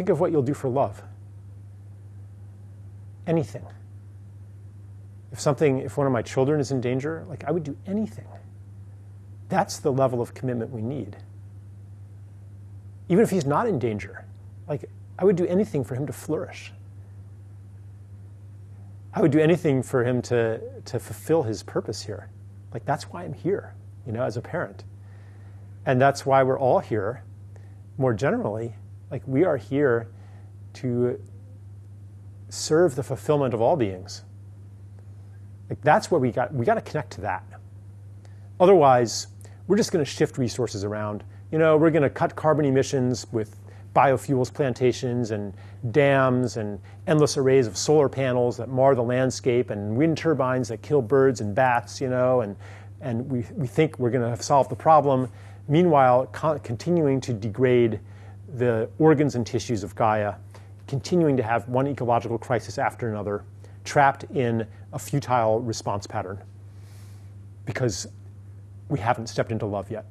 think of what you'll do for love. Anything. If something, if one of my children is in danger, like I would do anything. That's the level of commitment we need. Even if he's not in danger, like I would do anything for him to flourish. I would do anything for him to, to fulfill his purpose here. Like that's why I'm here, you know, as a parent. And that's why we're all here, more generally. Like we are here to serve the fulfillment of all beings. Like that's where we got we got to connect to that. Otherwise, we're just going to shift resources around. You know, we're going to cut carbon emissions with biofuels plantations and dams and endless arrays of solar panels that mar the landscape and wind turbines that kill birds and bats, you know, and, and we, we think we're going to solve the problem. Meanwhile, continuing to degrade the organs and tissues of Gaia, continuing to have one ecological crisis after another, trapped in a futile response pattern because we haven't stepped into love yet.